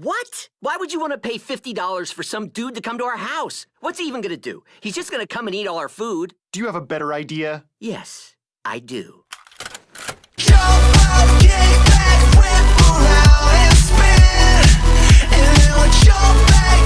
What? Why would you want to pay $50 for some dude to come to our house? What's he even gonna do? He's just gonna come and eat all our food. Do you have a better idea? Yes, I do.